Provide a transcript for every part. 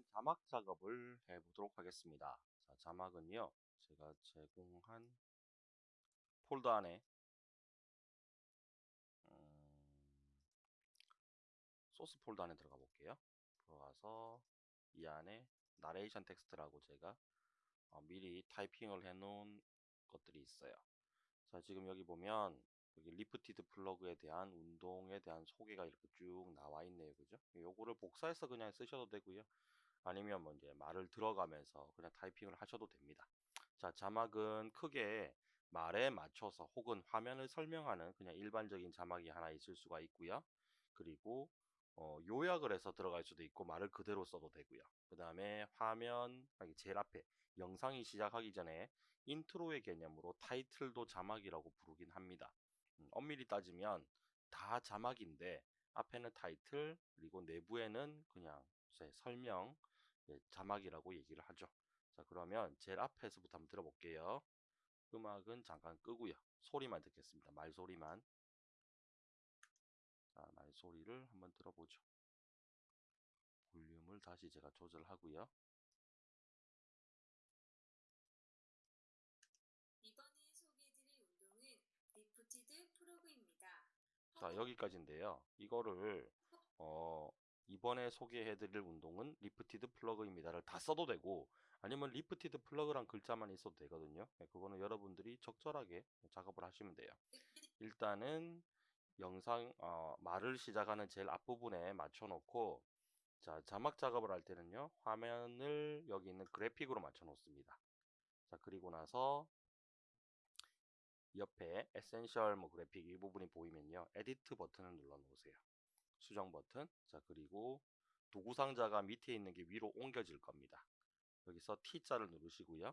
이번에는 자막 작업을 해보도록 하겠습니다. 자, 자막은요, 제가 제공한 폴더 안에 음, 소스 폴더 안에 들어가 볼게요. 들어가서 이 안에 나레이션 텍스트라고 제가 어, 미리 타이핑을 해 놓은 것들이 있어요. 자, 지금 여기 보면 여기 lifted frog에 대한 운동에 대한 소개가 이렇게 쭉 나와 있네요. 그죠? 요거를 복사해서 그냥 쓰셔도 되고요. 아니면 뭐 이제 말을 들어가면서 그냥 타이핑을 하셔도 됩니다. 자, 자막은 크게 말에 맞춰서 혹은 화면을 설명하는 그냥 일반적인 자막이 하나 있을 수가 있고요. 그리고 어, 요약을 해서 들어갈 수도 있고 말을 그대로 써도 되고요. 그 다음에 화면 제일 앞에 영상이 시작하기 전에 인트로의 개념으로 타이틀도 자막이라고 부르긴 합니다. 음, 엄밀히 따지면 다 자막인데 앞에는 타이틀 그리고 내부에는 그냥 설명 예, 자막이라고 얘기를 하죠. 자 그러면 제일 앞에서부터 한번 들어볼게요. 음악은 잠깐 끄고요. 소리만 듣겠습니다. 말소리만. 자, 말소리를 한번 들어보죠. 볼륨을 다시 제가 조절하고요. 자 여기까지인데요 이거를 어, 이번에 소개해드릴 운동은 lifted frog입니다를 다 써도 되고 아니면 lifted frog란 글자만 있어도 되거든요. 네, 그거는 여러분들이 적절하게 작업을 하시면 돼요. 일단은 영상 어, 말을 시작하는 제일 앞부분에 맞춰 놓고 자 자막 작업을 할 때는요 화면을 여기 있는 그래픽으로 맞춰 놓습니다. 자 그리고 나서 옆에 essential 뭐 그래픽 이 부분이 보이면요 edit 버튼을 눌러 놓으세요 수정 버튼. 자 그리고 도구 상자가 밑에 있는 게 위로 옮겨질 겁니다. 여기서 T자를 누르시고요.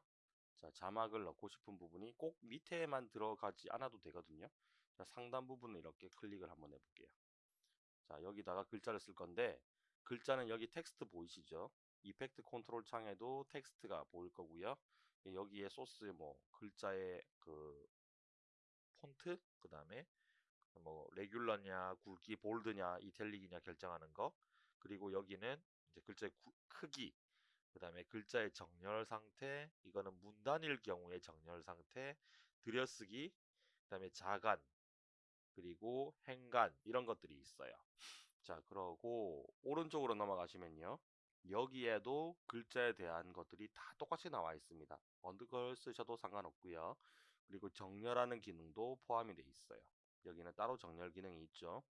자 자막을 넣고 싶은 부분이 꼭 밑에만 들어가지 않아도 되거든요. 자, 상단 부분을 이렇게 클릭을 한번 해볼게요. 자 여기다가 글자를 쓸 건데 글자는 여기 텍스트 보이시죠? effect control 창에도 텍스트가 보일 거고요. 여기에 소스 뭐 글자의 그 폰트 그 다음에 뭐 레귤러냐 굵기 볼드냐 이텔릭이냐 결정하는 거. 그리고 여기는 이제 글자의 구, 크기 그 다음에 글자의 정렬 상태 이거는 문단일 경우의 정렬 상태 들여쓰기 그 다음에 자간 그리고 행간 이런 것들이 있어요. 자 그러고 오른쪽으로 넘어가시면요. 여기에도 글자에 대한 것들이 다 똑같이 나와 있습니다. 어느 걸 쓰셔도 상관없고요. 그리고 정렬하는 기능도 포함이 되어 있어요. 여기는 따로 정렬 기능이 있죠.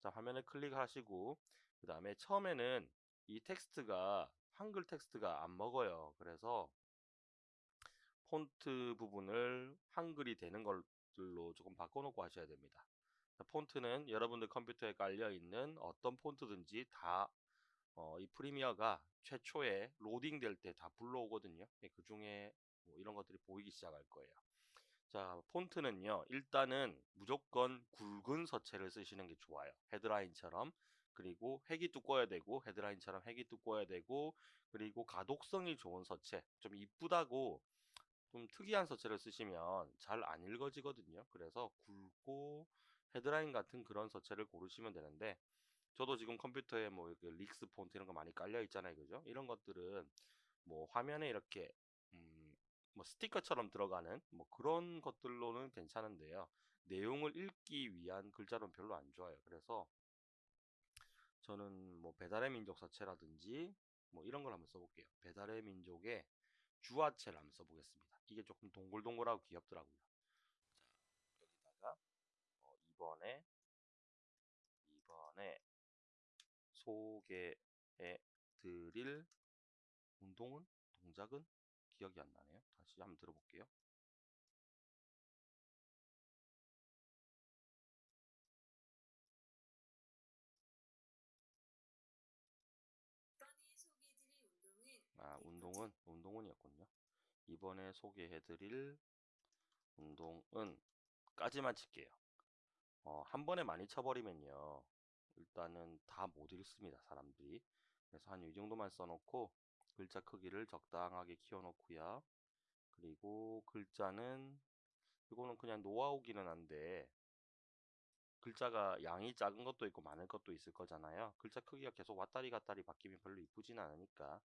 자, 화면을 클릭하시고 그 다음에 처음에는 이 텍스트가 한글 텍스트가 안 먹어요. 그래서 폰트 부분을 한글이 되는 걸로 조금 바꿔놓고 하셔야 됩니다. 폰트는 여러분들 컴퓨터에 깔려 있는 어떤 폰트든지 다 어, 이 프리미어가 최초에 로딩 될 때 다 불러오거든요. 그 중에 뭐 이런 것들이 보이기 시작할 거예요. 자, 폰트는요. 일단은 무조건 굵은 서체를 쓰시는 게 좋아요. 헤드라인처럼. 그리고 획이 두꺼워야 되고 헤드라인처럼 획이 두꺼워야 되고 그리고 가독성이 좋은 서체 좀 이쁘다고 좀 특이한 서체를 쓰시면 잘 안 읽어지거든요 그래서 굵고 헤드라인 같은 그런 서체를 고르시면 되는데 저도 지금 컴퓨터에 뭐 릭스 폰트 이런 거 많이 깔려 있잖아요 그죠 이런 것들은 뭐 화면에 이렇게 뭐 스티커처럼 들어가는 뭐 그런 것들로는 괜찮은데요. 내용을 읽기 위한 글자로는 별로 안 좋아요. 그래서 저는 뭐 배달의 민족 사체라든지 뭐 이런 걸 한번 써볼게요. 배달의 민족의 주화체를 한번 써보겠습니다. 이게 조금 동글동글하고 귀엽더라고요. 자, 여기다가 어, 이번에 이번에 소개해 드릴 운동은 동작은 기억이 안 나네요. 다시 한번 들어볼게요. 아, 운동은, 운동은이었군요. 이번에 소개해드릴 운동은 까지만 칠게요. 어, 한 번에 많이 쳐버리면요. 일단은 다 못 읽습니다, 사람들이. 그래서 한 이 정도만 써놓고 글자 크기를 적당하게 키워놓고요. 그리고 글자는 이거는 그냥 노하우기는 한데 글자가 양이 작은 것도 있고 많은 것도 있을 거잖아요. 글자 크기가 계속 왔다리 갔다리 바뀌면 별로 이쁘진 않으니까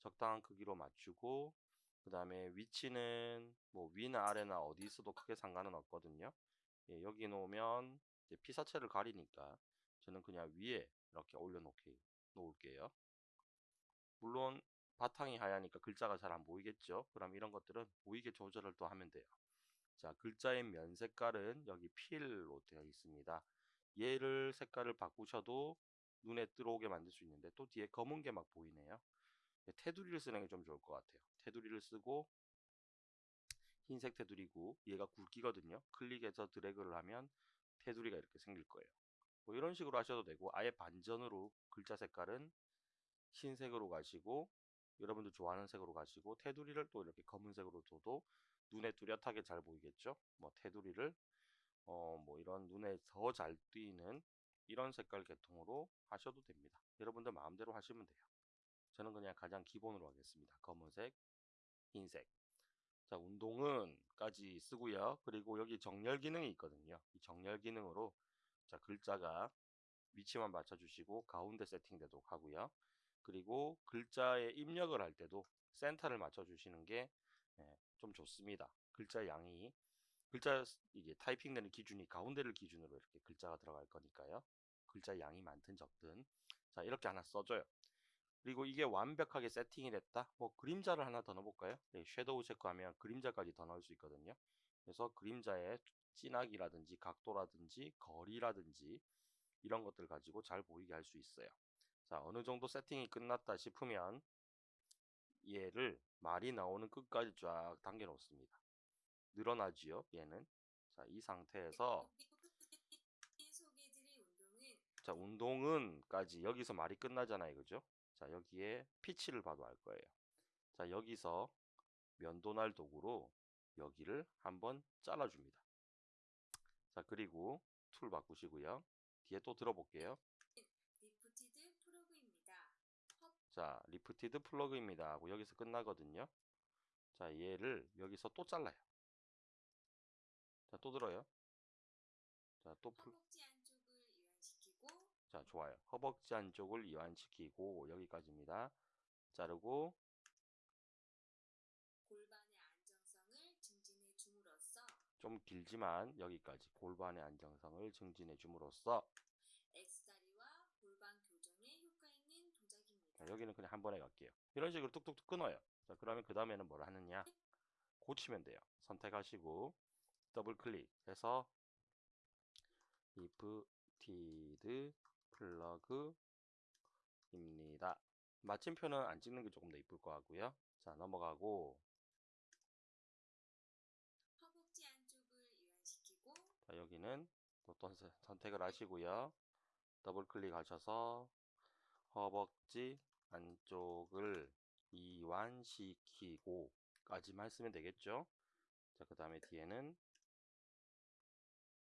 적당한 크기로 맞추고 그 다음에 위치는 뭐 위나 아래나 어디 있어도 크게 상관은 없거든요. 예, 여기 놓으면 피사체를 가리니까 저는 그냥 위에 이렇게 올려놓게 놓을게요. 물론 바탕이 하얘니까 글자가 잘 안 보이겠죠. 그럼 이런 것들은 보이게 조절을 또 하면 돼요. 자, 글자의 면 색깔은 여기 필로 되어 있습니다. 얘를 색깔을 바꾸셔도 눈에 들어오게 만들 수 있는데 또 뒤에 검은 게 막 보이네요. 테두리를 쓰는 게 좀 좋을 것 같아요. 테두리를 쓰고 흰색 테두리고 얘가 굵기거든요. 클릭해서 드래그를 하면 테두리가 이렇게 생길 거예요. 뭐 이런 식으로 하셔도 되고 아예 반전으로 글자 색깔은 흰색으로 가시고 여러분들 좋아하는 색으로 가시고 테두리를 또 이렇게 검은색으로 둬도 눈에 뚜렷하게 잘 보이겠죠? 뭐 테두리를 어 뭐 이런 눈에 더 잘 띄는 이런 색깔 계통으로 하셔도 됩니다. 여러분들 마음대로 하시면 돼요. 저는 그냥 가장 기본으로 하겠습니다. 검은색, 흰색. 자, 운동은까지 쓰고요. 그리고 여기 정렬 기능이 있거든요. 이 정렬 기능으로 자, 글자가 위치만 맞춰주시고 가운데 세팅되도록 하고요. 그리고 글자에 입력을 할 때도 센터를 맞춰 주시는 게 좀 좋습니다. 글자 양이 글자 이게 타이핑되는 기준이 가운데를 기준으로 이렇게 글자가 들어갈 거니까요. 글자 양이 많든 적든 자 이렇게 하나 써줘요. 그리고 이게 완벽하게 세팅이 됐다. 뭐 그림자를 하나 더 넣어볼까요? 네, 섀도우 체크하면 그림자까지 더 넣을 수 있거든요. 그래서 그림자의 진하기라든지 각도라든지 거리라든지 이런 것들 가지고 잘 보이게 할 수 있어요. 자 어느 정도 세팅이 끝났다 싶으면 얘를 말이 나오는 끝까지 쫙 당겨 놓습니다. 늘어나지요 얘는? 자 이 상태에서 자 운동은까지 여기서 말이 끝나잖아요 그죠? 자 여기에 피치를 봐도 알 거예요. 자 여기서 면도날 도구로 여기를 한번 잘라줍니다. 자 그리고 툴 바꾸시고요. 뒤에 또 들어볼게요 자 lifted frog입니다. 하고 여기서 끝나거든요. 자 얘를 여기서 또 잘라요. 자 또 들어요. 자또 허벅지 안쪽을 이완시키고 자 좋아요. 허벅지 안쪽을 이완시키고 여기까지입니다. 자르고 골반의 안정성을 증진해 줌으로써 좀 길지만 여기까지. 골반의 안정성을 증진해 줌으로써 X다리와 골반 교정에 효과 있는 동작입니다. 자, 여기는 그냥 한 번에 갈게요. 이런 식으로 뚝뚝뚝 끊어요. 자 그러면 그 다음에는 뭘 하느냐? 고치면 돼요. 선택하시고 더블 클릭해서 lifted frog 입니다. 마침표는 안 찍는 게 조금 더 이쁠 것 같고요. 자 넘어가고 허벅지 안쪽을 이완시키고 자, 여기는 어떤 세- 선택을 하시고요. 더블 클릭하셔서 허벅지 안쪽을 이완시키고 까지만 쓰면 되겠죠. 자, 그 다음에 뒤에는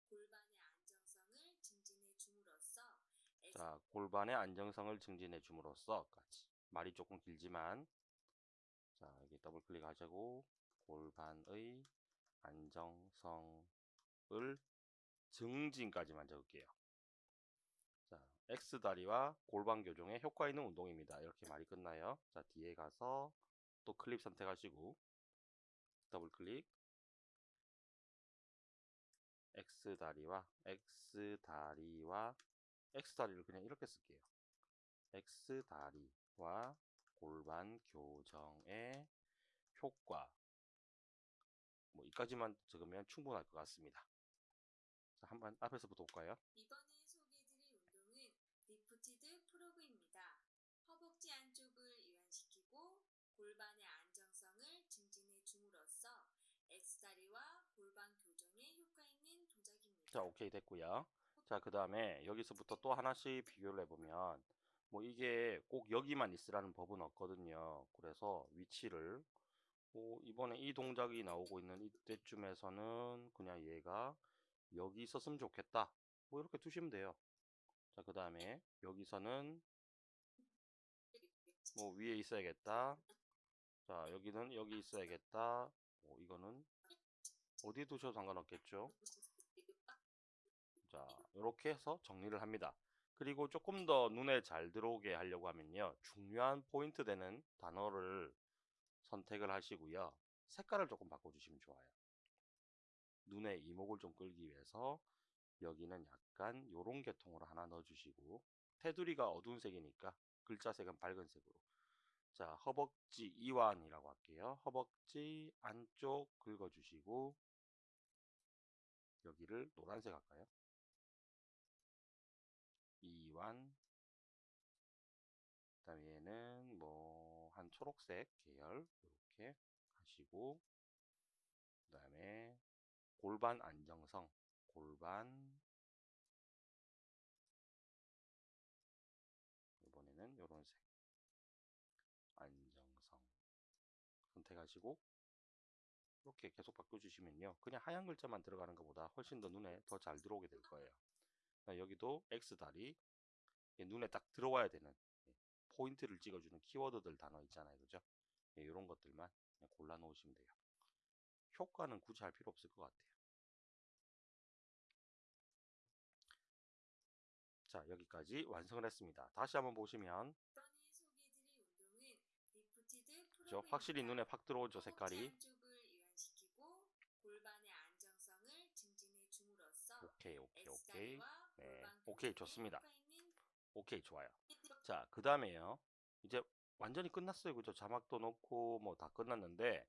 골반의 안정성을 증진해 줌으로써 자, 골반의 안정성을 증진해 줌으로써 까지 말이 조금 길지만 자, 여기 더블 클릭하시고 골반의 안정성을 증진까지만 적을게요. 자, X다리와 골반 교정에 효과 있는 운동입니다. 이렇게 말이 끝나요. 자, 뒤에 가서 또 클립 선택하시고 더블 클릭 X다리와 X다리와 X다리를 그냥 이렇게 쓸게요. X다리와 골반 교정의 효과 뭐 이까지만 적으면 충분할 것 같습니다. 자, 한번 앞에서부터 볼까요? 이번에 소개해드릴 운동은 lifted frog입니다. 허벅지 안쪽을 이완시키고 골반의 안정성을 증진해 줌으로써 X다리와 골반 교정에 효과 있는 동작입니다. 자, 오케이 됐고요. 자, 그 다음에 여기서부터 또 하나씩 비교를 해보면 뭐 이게 꼭 여기만 있으라는 법은 없거든요. 그래서 위치를 뭐 이번에 이 동작이 나오고 있는 이때쯤에서는 그냥 얘가 여기 있었으면 좋겠다. 뭐 이렇게 두시면 돼요. 자, 그 다음에 여기서는 뭐 위에 있어야겠다. 자, 여기는 여기 있어야겠다. 뭐 이거는 어디에 두셔도 상관없겠죠. 자, 자, 이렇게 해서 정리를 합니다. 그리고 조금 더 눈에 잘 들어오게 하려고 하면요. 중요한 포인트 되는 단어를 선택을 하시고요. 색깔을 조금 바꿔주시면 좋아요. 눈의 이목을 좀 끌기 위해서 여기는 약간 요런 계통으로 하나 넣어주시고 테두리가 어두운 색이니까 글자 색은 밝은 색으로 자 허벅지 이완이라고 할게요. 허벅지 안쪽 긁어주시고 여기를 노란색 할까요? 이완. 그 다음에 얘는 뭐 한 초록색 계열 이렇게 하시고 그 다음에 골반 안정성 골반. 이번에는 요런 색. 안정성. 선택하시고 이렇게 계속 바꿔주시면요. 그냥 하얀 글자만 들어가는 것보다 훨씬 더 눈에 더 잘 들어오게 될 거예요 자, 여기도 X다리 예, 눈에 딱 들어와야 되는 예, 포인트를 찍어주는 키워드들 단어 있잖아요. 그죠? 예, 이런 것들만 그냥 골라 놓으시면 돼요. 효과는 굳이 할 필요 없을 것 같아요. 자 여기까지 완성을 했습니다. 다시 한번 보시면 그죠? 확실히 눈에 확 들어오죠 색깔이. 오케이 오케이 오케이 네, 오케이, 교정에 좋습니다. 오케이. 좋아요. 자 그 다음에요. 이제 완전히 끝났어요. 그죠? 자막도 넣고 뭐 다 끝났는데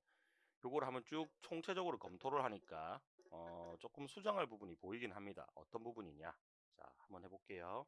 요걸 한번 쭉 총체적으로 검토를 하니까 어, 조금 수정할 부분이 보이긴 합니다. 어떤 부분이냐? 자 한번 해볼게요